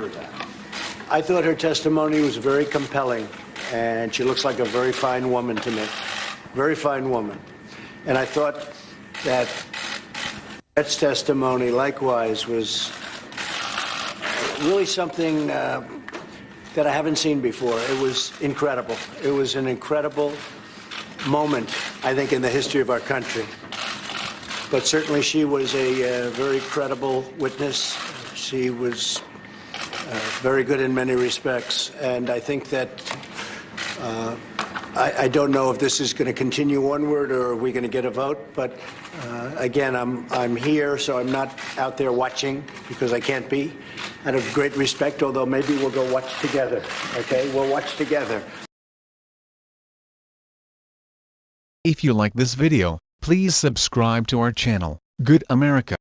heard that. I thought her testimony was very compelling, and she looks like a very fine woman to me. Very fine woman. And I thought that Brett's testimony likewise was really something uh, that I haven't seen before. It was incredible. It was an incredible moment, I think, in the history of our country. But certainly she was a uh, very credible witness. She was very good in many respects. And I think that uh, I, I don't know if this is going to continue onward or are we going to get a vote. But uh, again, I'm, I'm here, so I'm not out there watching because I can't be. Out of great respect, although maybe we'll go watch together. Okay? We'll watch together. If you like this video, please subscribe to our channel, Good America.